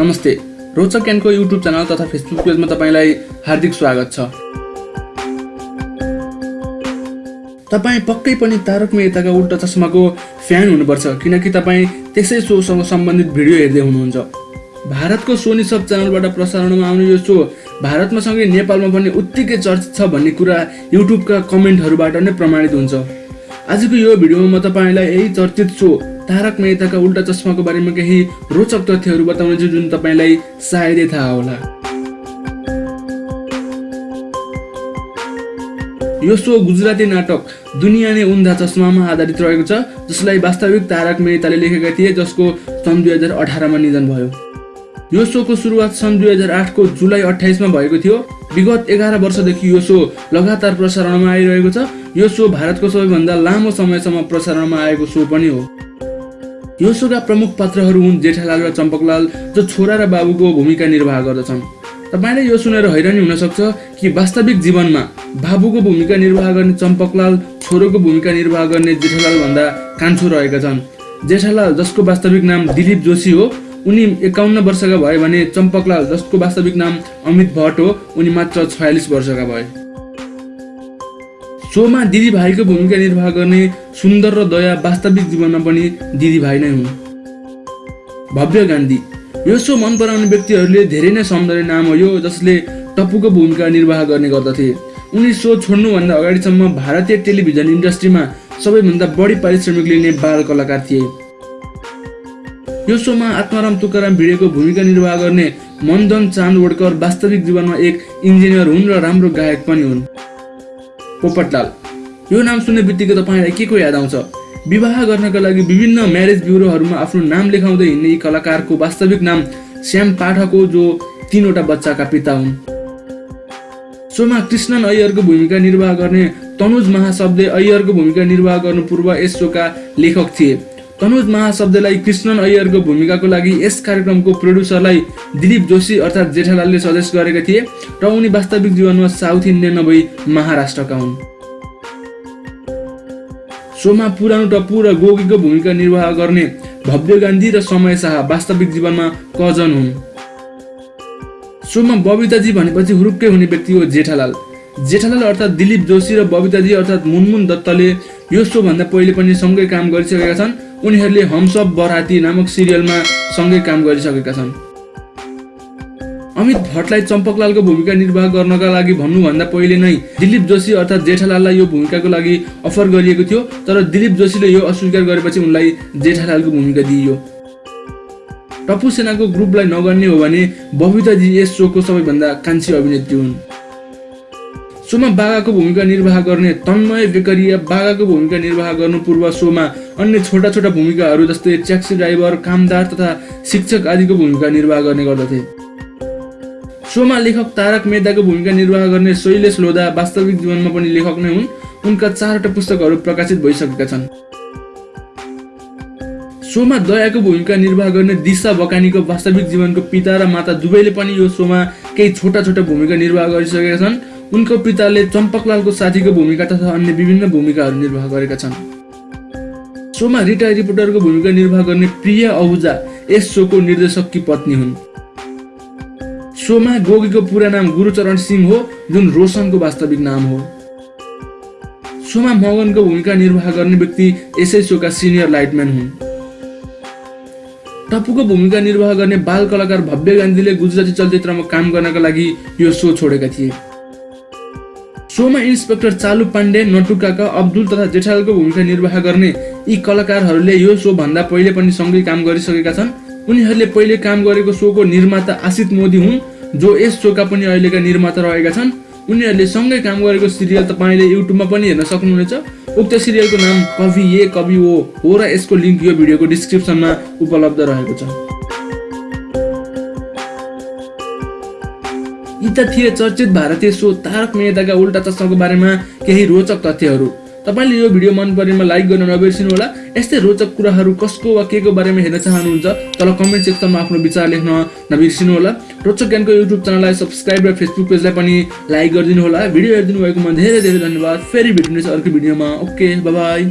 नमस्ते। रोचक YouTube channel तथा फेसबुक पेजमा तपाईँलाई हार्दिक स्वागत छ। तपाईँ पक्कै पनि तारक मेहताका उल्टा चस्माको फ्यान हुनुपर्छ किनकि तपाईँ त्यसै सोसँग सम्बन्धित भिडियो हेर्दै हुनुहुन्छ। भारतको सोनी सब च्यानलबाट प्रसारणमा आउने यो सो भारतमा सँगै नेपालमा पनि उत्तिकै चर्चित छ भन्ने कुरा युट्युबका कमेन्टहरूबाट नै प्रमाणित हुन्छ। आजको यो भिडियोमा म तपाईँलाई यही चर्चित सो तारक मेहताका उल्टा चस्माको बारेमा केही रोचक तथ्यहरू बताउनेछु जुन तपाईँलाई सायदै थाहा होला। यो सो गुजराती नाटक दुनियाँ नै उन्धा चस्मामा आधारित रहेको छ जसलाई वास्तविक तारक मेहताले लेखेका थिए जसको सन् दुई हजार अठारमा निधन भयो। यो सोको सुरुवात सन् दुई हजार आठको जुलाई अठाइसमा भएको थियो। विगत एघार वर्षदेखि यो सो लगातार प्रसारणमा आइरहेको छ। यो सो भारतको सबैभन्दा लामो समयसम्म प्रसारणमा आएको सो पनि हो। यो प्रमुख पात्रहरू हुन् जेठालाल र चम्पकलाल जो छोरा र बाबुको भूमिका निर्वाह गर्दछन्। तपाईँले यो सुनेर हैरानी हुनसक्छ कि वास्तविक जीवनमा बाबुको भूमिका निर्वाह गर्ने चम्पकलाल छोरोको भूमिका निर्वाह गर्ने जेठालाल भन्दा कान्छो रहेका छन्। जेठालाल जसको वास्तविक नाम दिलीप जोशी हो उनी एकाउन्न वर्षका भए भने चम्पकलाल जसको वास्तविक नाम अमित भट्ट हो उनी मात्र छयालिस वर्षका भए। सोमा दिदी भाइको भूमिका निर्वाह गर्ने सुन्दर र दया वास्तविक जीवनमा पनि दिदी भाइ नै हुन्। भव्य गान्धी। यो सो मन पराउने व्यक्तिहरूले धेरै नै सम्झने नाम हो यो जसले टप्पुको भूमिका निर्वाह गर्ने गर्दथे। उनी सो छोड्नुभन्दा अगाडिसम्म भारतीय टेलिभिजन इन्डस्ट्रीमा सबैभन्दा बढी पारिश्रमिक लिने बाल कलाकार थिए। यो सोमा आत्माराम तुकाराम भिडेको भूमिका निर्वाह गर्ने मन्दन चान्दवडकर वास्तविक जीवनमा एक इन्जिनियर हुन् र राम्रो गायक पनि हुन्। पोपटलाल। यो नाम सुन्ने बित्तिकै तपाईँलाई के को याद आउँछ? विवाह गर्नका लागि विभिन्न म्यारेज ब्युरोहरूमा आफ्नो नाम लेखाउँदै हिँड्ने यी कलाकारको वास्तविक नाम श्याम पाठक हो जो तिनवटा बच्चाका पिता हुन्। सोमा कृष्णन अय्यरको भूमिका निर्वाह गर्ने तनुज महाशब्दे अय्यरको भूमिका निर्वाह गर्नु पूर्व यस सोका लेखक थिए। तनुज महाशब्दलाई कृष्णन अय्यरको भूमिकाको लागि यस कार्यक्रमको प्रोड्युसरलाई दिलीप जोशी अर्थात् जेठालालले सजेस्ट गरेका थिए र उनी वास्तविक जीवनमा साउथ इन्डियन नभई महाराष्ट्रका हुन्। सोमा पुरानो टप्पु र गोगीको भूमिका निर्वाह गर्ने भव्य गान्धी र समय शाह वास्तविक जीवनमा कजन हुन्। सोमा बबिताजी भनेपछि हुरुक्कै हुने व्यक्ति हो जेठालाल। जेठालाल अर्थात् दिलीप जोशी र बबिताजी अर्थात् मुनमुन दत्तले यो सोभन्दा पहिले पनि सँगै काम गरिसकेका छन्। उनीहरूले हमसब बराती नामक सिरियलमा सँगै काम गरिसकेका छन्। अमित भट्टलाई चम्पकलालको भूमिका निर्वाह गर्नका लागि भन्नुभन्दा पहिले नै दिलीप जोशी अर्थात् जेठालाललाई यो भूमिकाको लागि अफर गरिएको थियो तर दिलीप जोशीले यो अस्वीकार गरेपछि उनलाई जेठालालको भूमिका दिइयो। टप्पु सेनाको ग्रुपलाई नगर्ने हो भने बबिताजी यस सोको सबैभन्दा कान्छी अभिनेत्री हुन्। सोमा बागाको भूमिका निर्वाह गर्ने तन्मय बेकरिया बागाको भूमिका निर्वाह गर्नु पूर्व सोमा अन्य छोटा छोटा भूमिकाहरू जस्तै ट्याक्सी ड्राइभर कामदार तथा शिक्षक आदिको भूमिका निर्वाह गर्ने गर्दथे। सोमा लेखक तारक मेहताको भूमिका निर्वाह गर्ने शैलेश लोधा वास्तविक जीवनमा पनि लेखक नै हुन्। उनका चारवटा पुस्तकहरू प्रकाशित भइसकेका छन्। सोमा दयाको भूमिका निर्वाह गर्ने दिशा बकानीको वास्तविक जीवनको पिता र माता दुवैले पनि यो सोमा केही छोटा छोटा भूमिका निर्वाह गरिसकेका छन्। उनको पिताले चम्पकलालको साथीको भूमिका तथा अन्य विभिन्न भूमिकाहरू निर्वाह गरेका छन्। सोमा रिटायर रिपोर्टरको भूमिका निर्वाह गर्ने प्रिय अहुजा यस सोको निर्देशककी पत्नी हुन्। सोमा गोगीको पुरा नाम गुरुचरण सिंह हो जुन रोशनको वास्तविक नाम हो। सोमा मगनको भूमिका निर्वाह गर्ने व्यक्ति यसै सोका सिनियर लाइटम्यान हुन्। टप्पुको भूमिका निर्वाह गर्ने बाल कलाकार भव्य गान्धीले गुजराती चलचित्रमा काम गर्नका लागि यो सो छोडेका थिए। सोमा इन्सपेक्टर चालु पाण्डे नटुकाका अब्दुल तथा जेठालको भूमिका निर्वाह गर्ने यी कलाकारहरूले यो सो भन्दा पहिले पनि सँगै काम गरिसकेका छन्। उनीहरूले पहिले काम गरेको सोको निर्माता आशित मोदी हुन् जो यस सोका पनि अहिलेका निर्माता रहेका छन्। उनीहरूले सँगै काम गरेको सिरियल तपाईँले युट्युबमा पनि हेर्न सक्नुहुनेछ। उक्त सिरियलको नाम कवि ए कवि ओ हो र यसको लिङ्क यो भिडियोको डिस्क्रिप्सनमा उपलब्ध रहेको छ। यी त थिए चर्चित भारतीय सो तारक मेहताका उल्टा चस्माको बारेमा केही रोचक तथ्यहरू। तपाईँले यो भिडियो मन परेमा लाइक गर्न नबिर्सिनु होला यस्तै रोचक कुराहरू कसको वा के को बारेमा हेर्न चाहनुहुन्छ तल कमेन्ट सेक्सनमा आफ्नो विचार लेख्न नबिर्सिनु होला रोचक ज्ञानको युट्युब च्यानललाई सब्सक्राइब र फेसबुक पेजलाई पनि लाइक गरिदिनु होला भिडियो हेरिदिनु भएकोमा धेरै धेरै धन्यवाद। फेरि भेट्नेछ अर्को भिडियोमा। Okay by